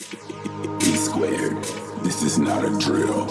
E squared. This is not a drill.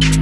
You.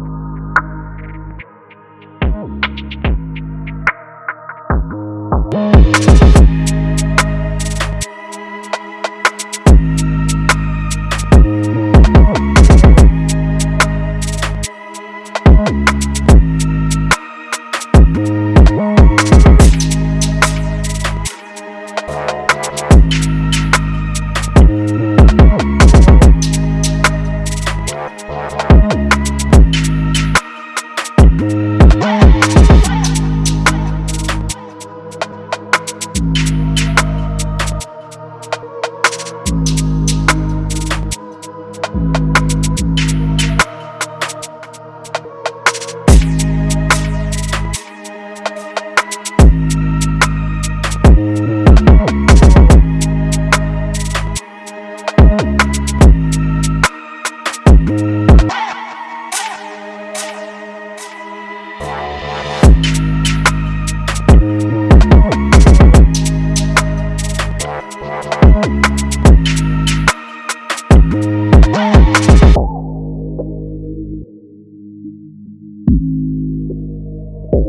Thank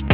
you.